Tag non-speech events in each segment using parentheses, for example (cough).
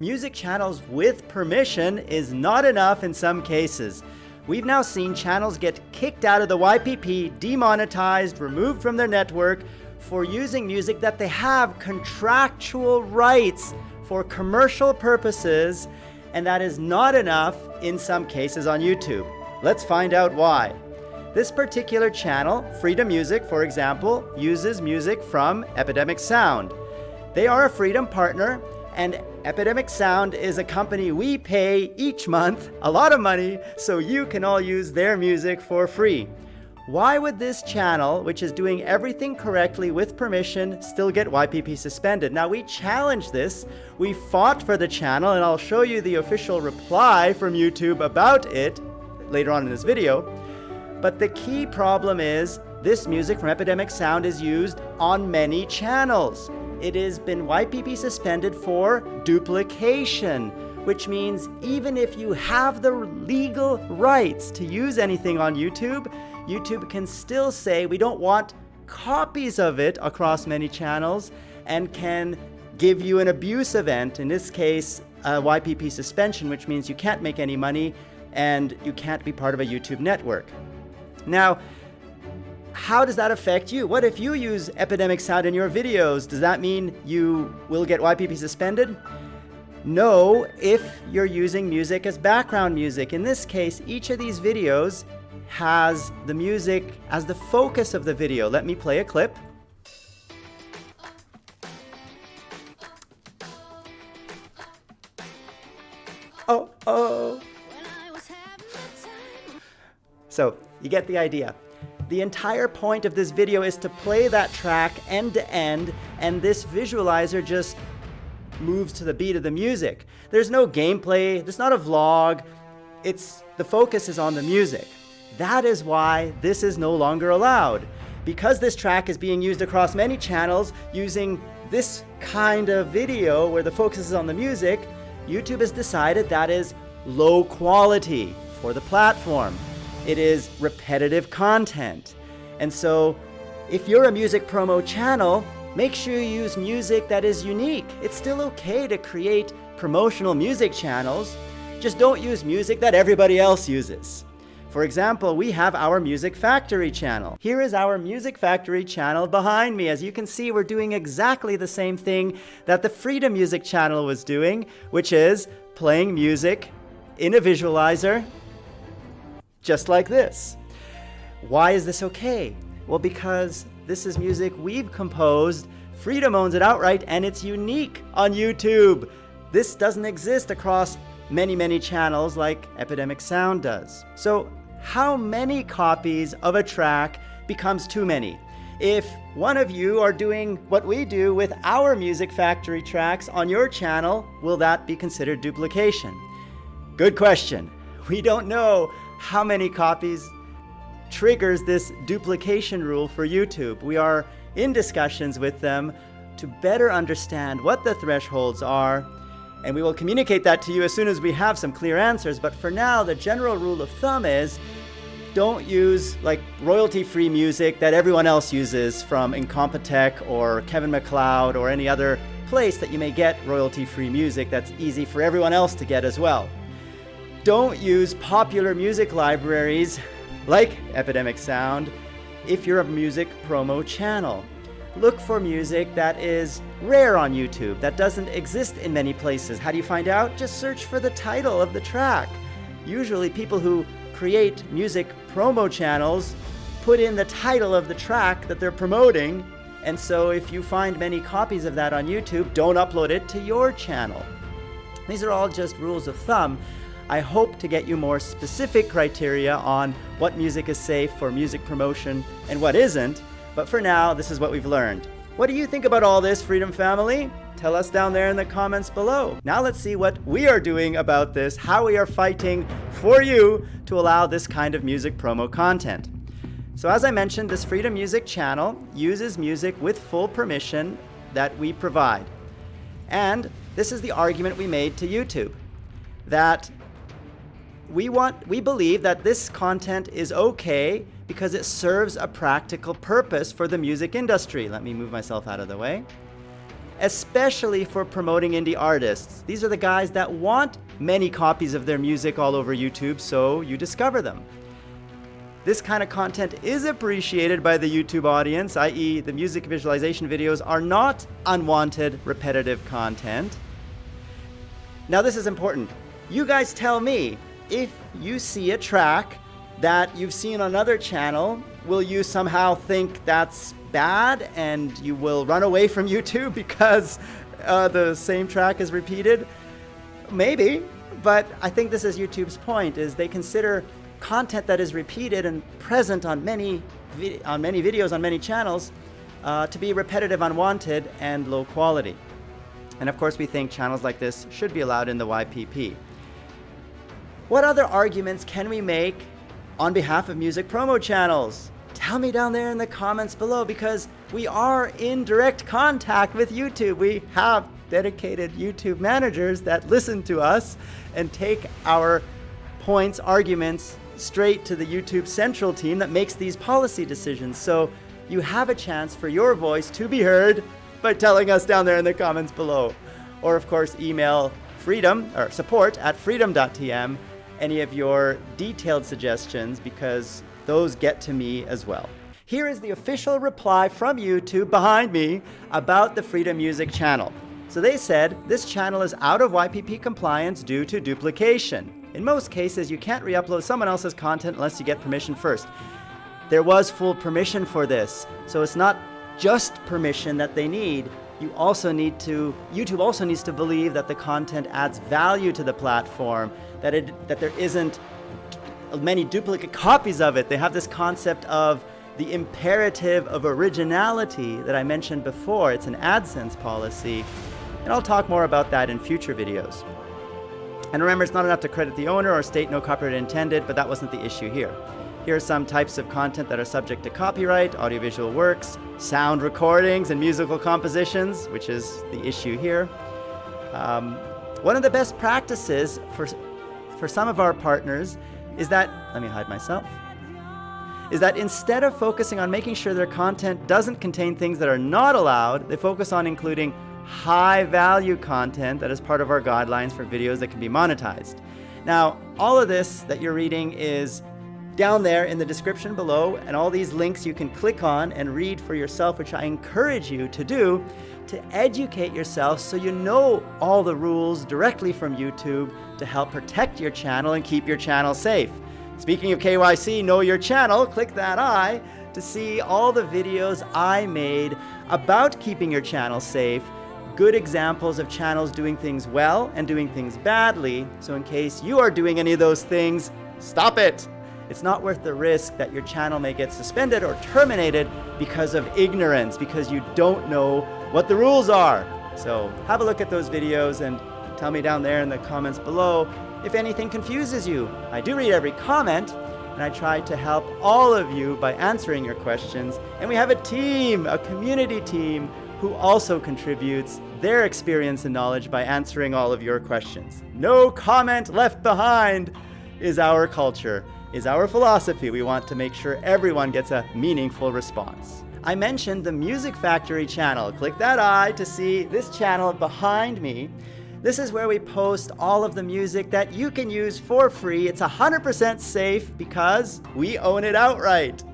Music channels with permission is not enough in some cases. We've now seen channels get kicked out of the YPP, demonetized, removed from their network for using music that they have contractual rights for commercial purposes, and that is not enough in some cases on YouTube. Let's find out why. This particular channel, Freedom Music, for example, uses music from Epidemic Sound. They are a Freedom partner and Epidemic Sound is a company we pay each month a lot of money so you can all use their music for free. Why would this channel, which is doing everything correctly with permission, still get YPP suspended? Now we challenged this, we fought for the channel, and I'll show you the official reply from YouTube about it later on in this video. But the key problem is this music from Epidemic Sound is used on many channels it has been YPP suspended for duplication, which means even if you have the legal rights to use anything on YouTube, YouTube can still say we don't want copies of it across many channels and can give you an abuse event, in this case, a YPP suspension, which means you can't make any money and you can't be part of a YouTube network. Now, how does that affect you? What if you use Epidemic Sound in your videos? Does that mean you will get YPP suspended? No, if you're using music as background music. In this case, each of these videos has the music as the focus of the video. Let me play a clip. Oh, oh. So, you get the idea. The entire point of this video is to play that track end to end, and this visualizer just moves to the beat of the music. There's no gameplay, there's not a vlog, it's the focus is on the music. That is why this is no longer allowed. Because this track is being used across many channels using this kind of video where the focus is on the music, YouTube has decided that is low quality for the platform. It is repetitive content. And so if you're a music promo channel, make sure you use music that is unique. It's still okay to create promotional music channels, just don't use music that everybody else uses. For example, we have our Music Factory channel. Here is our Music Factory channel behind me. As you can see, we're doing exactly the same thing that the Freedom Music channel was doing, which is playing music in a visualizer just like this. Why is this okay? Well, because this is music we've composed, Freedom owns it outright, and it's unique on YouTube. This doesn't exist across many, many channels like Epidemic Sound does. So how many copies of a track becomes too many? If one of you are doing what we do with our Music Factory tracks on your channel, will that be considered duplication? Good question. We don't know how many copies triggers this duplication rule for YouTube. We are in discussions with them to better understand what the thresholds are, and we will communicate that to you as soon as we have some clear answers. But for now, the general rule of thumb is don't use like royalty-free music that everyone else uses from Incompetech or Kevin MacLeod or any other place that you may get royalty-free music that's easy for everyone else to get as well. Don't use popular music libraries like Epidemic Sound if you're a music promo channel. Look for music that is rare on YouTube, that doesn't exist in many places. How do you find out? Just search for the title of the track. Usually people who create music promo channels put in the title of the track that they're promoting, and so if you find many copies of that on YouTube, don't upload it to your channel. These are all just rules of thumb, I hope to get you more specific criteria on what music is safe for music promotion and what isn't, but for now, this is what we've learned. What do you think about all this, Freedom Family? Tell us down there in the comments below. Now let's see what we are doing about this, how we are fighting for you to allow this kind of music promo content. So as I mentioned, this Freedom Music channel uses music with full permission that we provide. And this is the argument we made to YouTube, that we want we believe that this content is okay because it serves a practical purpose for the music industry. Let me move myself out of the way. especially for promoting indie artists. These are the guys that want many copies of their music all over YouTube, so you discover them. This kind of content is appreciated by the YouTube audience, i.e. the music visualization videos are not unwanted repetitive content. Now this is important. You guys tell me, if you see a track that you've seen on another channel, will you somehow think that's bad and you will run away from (laughs) YouTube because uh, the same track is repeated? Maybe, but I think this is YouTube's point, is they consider content that is repeated and present on many, on many videos on many channels uh, to be repetitive, unwanted, and low quality. And of course, we think channels like this should be allowed in the YPP. What other arguments can we make on behalf of music promo channels? Tell me down there in the comments below because we are in direct contact with YouTube. We have dedicated YouTube managers that listen to us and take our points, arguments, straight to the YouTube Central team that makes these policy decisions. So you have a chance for your voice to be heard by telling us down there in the comments below. Or of course, email freedom or support at freedom.tm any of your detailed suggestions because those get to me as well. Here is the official reply from YouTube behind me about the Freedom Music channel. So they said, this channel is out of YPP compliance due to duplication. In most cases, you can't re-upload someone else's content unless you get permission first. There was full permission for this, so it's not just permission that they need. You also need to, YouTube also needs to believe that the content adds value to the platform, that, it, that there isn't many duplicate copies of it. They have this concept of the imperative of originality that I mentioned before. It's an AdSense policy, and I'll talk more about that in future videos. And remember, it's not enough to credit the owner or state no copyright intended, but that wasn't the issue here. Here are some types of content that are subject to copyright, audiovisual works, sound recordings, and musical compositions, which is the issue here. Um, one of the best practices for, for some of our partners is that, let me hide myself, is that instead of focusing on making sure their content doesn't contain things that are not allowed, they focus on including high value content that is part of our guidelines for videos that can be monetized. Now, all of this that you're reading is down there in the description below, and all these links you can click on and read for yourself, which I encourage you to do to educate yourself so you know all the rules directly from YouTube to help protect your channel and keep your channel safe. Speaking of KYC, know your channel, click that eye to see all the videos I made about keeping your channel safe good examples of channels doing things well and doing things badly, so in case you are doing any of those things, stop it! It's not worth the risk that your channel may get suspended or terminated because of ignorance, because you don't know what the rules are. So have a look at those videos and tell me down there in the comments below if anything confuses you. I do read every comment, and I try to help all of you by answering your questions. And we have a team, a community team, who also contributes their experience and knowledge by answering all of your questions. No comment left behind is our culture, is our philosophy. We want to make sure everyone gets a meaningful response. I mentioned the Music Factory channel. Click that eye to see this channel behind me. This is where we post all of the music that you can use for free. It's 100% safe because we own it outright.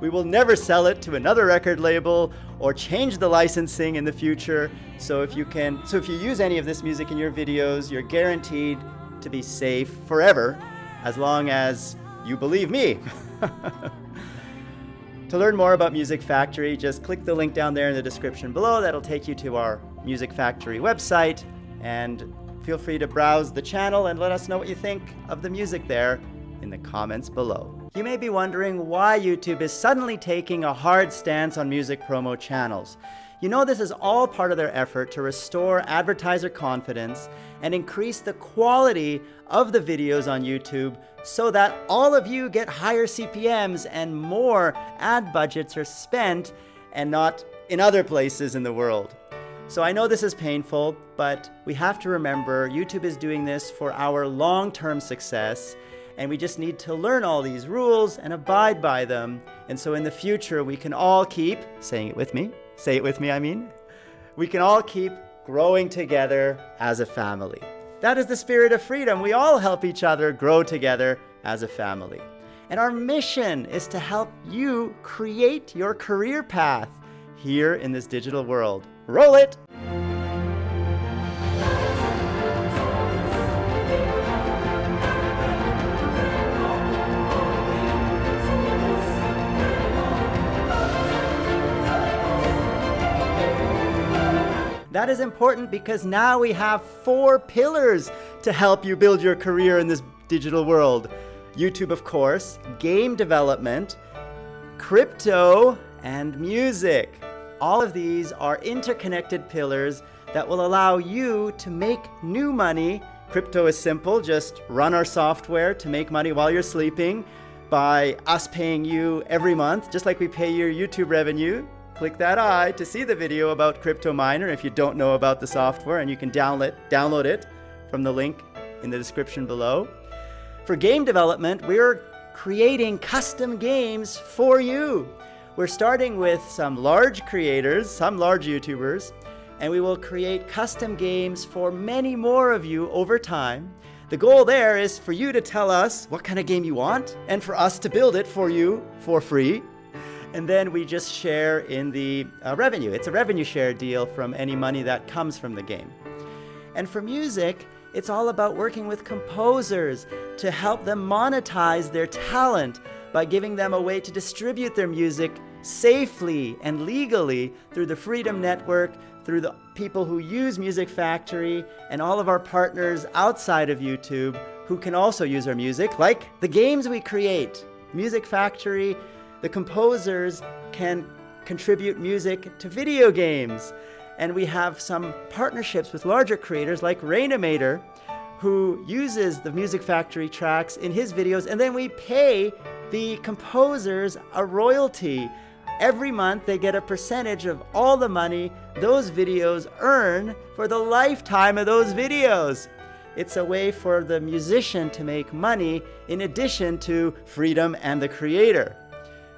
We will never sell it to another record label or change the licensing in the future. So if you can, so if you use any of this music in your videos, you're guaranteed to be safe forever, as long as you believe me. (laughs) to learn more about Music Factory, just click the link down there in the description below. That'll take you to our Music Factory website and feel free to browse the channel and let us know what you think of the music there in the comments below. You may be wondering why YouTube is suddenly taking a hard stance on music promo channels. You know this is all part of their effort to restore advertiser confidence and increase the quality of the videos on YouTube so that all of you get higher CPMs and more ad budgets are spent and not in other places in the world. So I know this is painful, but we have to remember YouTube is doing this for our long-term success and we just need to learn all these rules and abide by them. And so in the future, we can all keep, saying it with me, say it with me, I mean, we can all keep growing together as a family. That is the spirit of freedom. We all help each other grow together as a family. And our mission is to help you create your career path here in this digital world. Roll it! That is important because now we have four pillars to help you build your career in this digital world. YouTube, of course, game development, crypto, and music. All of these are interconnected pillars that will allow you to make new money. Crypto is simple, just run our software to make money while you're sleeping by us paying you every month, just like we pay your YouTube revenue. Click that eye to see the video about Crypto Miner if you don't know about the software, and you can download, download it from the link in the description below. For game development, we're creating custom games for you. We're starting with some large creators, some large YouTubers, and we will create custom games for many more of you over time. The goal there is for you to tell us what kind of game you want and for us to build it for you for free. And then we just share in the uh, revenue. It's a revenue share deal from any money that comes from the game. And for music, it's all about working with composers to help them monetize their talent by giving them a way to distribute their music safely and legally through the Freedom Network, through the people who use Music Factory, and all of our partners outside of YouTube who can also use our music, like the games we create. Music Factory, the composers can contribute music to video games. And we have some partnerships with larger creators like Rainimator, who uses the Music Factory tracks in his videos, and then we pay the composers a royalty Every month they get a percentage of all the money those videos earn for the lifetime of those videos. It's a way for the musician to make money in addition to freedom and the creator.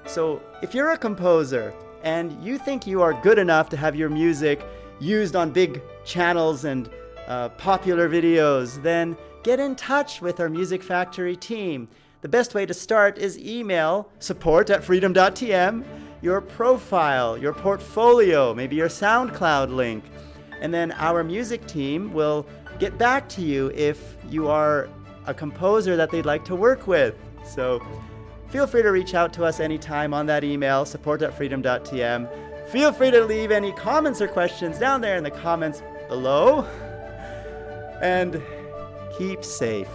So if you're a composer and you think you are good enough to have your music used on big channels and uh, popular videos, then get in touch with our Music Factory team. The best way to start is email support at freedom.tm your profile, your portfolio, maybe your SoundCloud link. And then our music team will get back to you if you are a composer that they'd like to work with. So feel free to reach out to us anytime on that email, support.freedom.tm. Feel free to leave any comments or questions down there in the comments below. And keep safe.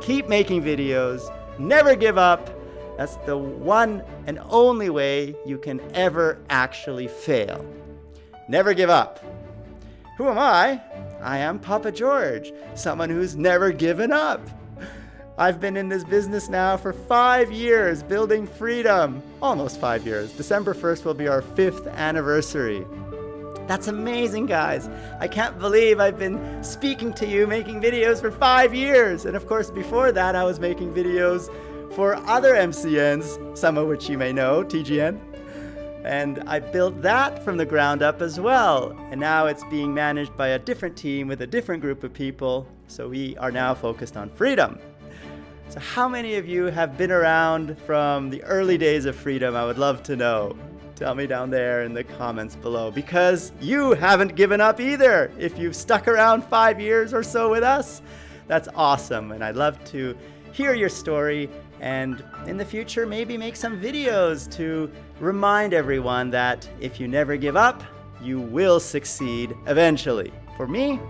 Keep making videos. Never give up. That's the one and only way you can ever actually fail. Never give up. Who am I? I am Papa George, someone who's never given up. I've been in this business now for five years, building freedom. Almost five years. December 1st will be our fifth anniversary. That's amazing, guys. I can't believe I've been speaking to you, making videos for five years. And of course, before that, I was making videos for other MCNs, some of which you may know, TGN. And I built that from the ground up as well. And now it's being managed by a different team with a different group of people. So we are now focused on freedom. So how many of you have been around from the early days of freedom? I would love to know. Tell me down there in the comments below because you haven't given up either. If you've stuck around five years or so with us, that's awesome. And I'd love to hear your story and in the future maybe make some videos to remind everyone that if you never give up, you will succeed eventually. For me,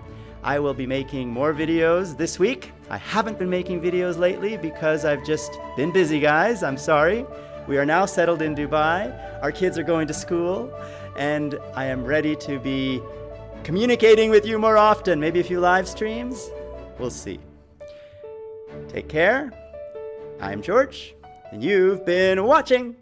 I will be making more videos this week. I haven't been making videos lately because I've just been busy, guys. I'm sorry. We are now settled in Dubai. Our kids are going to school, and I am ready to be communicating with you more often. Maybe a few live streams. We'll see. Take care. I'm George, and you've been watching.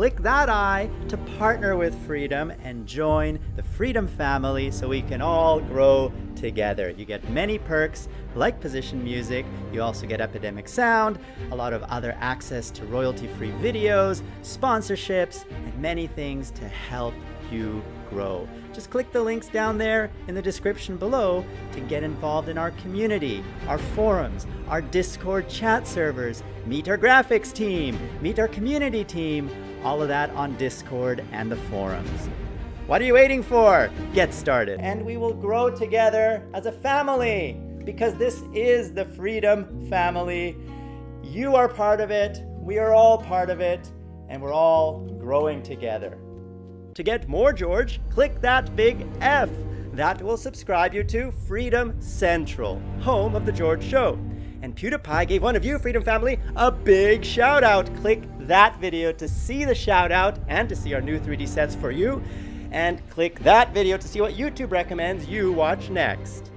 Click that eye to partner with Freedom and join the Freedom family so we can all grow together. You get many perks like position music, you also get Epidemic Sound, a lot of other access to royalty-free videos, sponsorships, and many things to help you grow. Just click the links down there in the description below to get involved in our community, our forums, our Discord chat servers, meet our graphics team, meet our community team, all of that on Discord and the forums. What are you waiting for? Get started. And we will grow together as a family because this is the Freedom Family. You are part of it, we are all part of it, and we're all growing together. To get more George, click that big F. That will subscribe you to Freedom Central, home of The George Show. And PewDiePie gave one of you, Freedom Family, a big shout out. Click that video to see the shout out and to see our new 3D sets for you. And click that video to see what YouTube recommends you watch next.